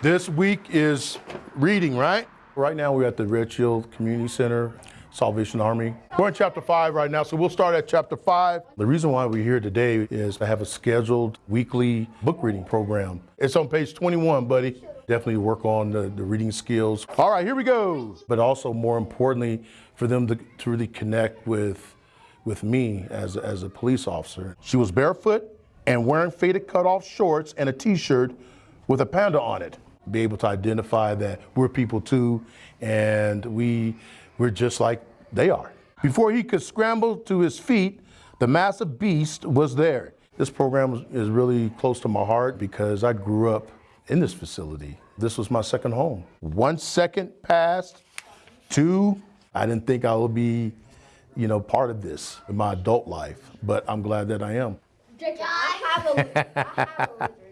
This week is reading, right? Right now we're at the Red Shield Community Center, Salvation Army. We're in chapter five right now, so we'll start at chapter five. The reason why we're here today is I have a scheduled weekly book reading program. It's on page 21, buddy. Definitely work on the, the reading skills. All right, here we go. But also more importantly, for them to, to really connect with, with me as, as a police officer. She was barefoot and wearing faded cutoff shorts and a t-shirt with a panda on it. Be able to identify that we're people too, and we, we're just like they are. Before he could scramble to his feet, the massive beast was there. This program is really close to my heart because I grew up in this facility. This was my second home. One second passed, two, I didn't think I would be, you know, part of this in my adult life, but I'm glad that I am. I have a, I have a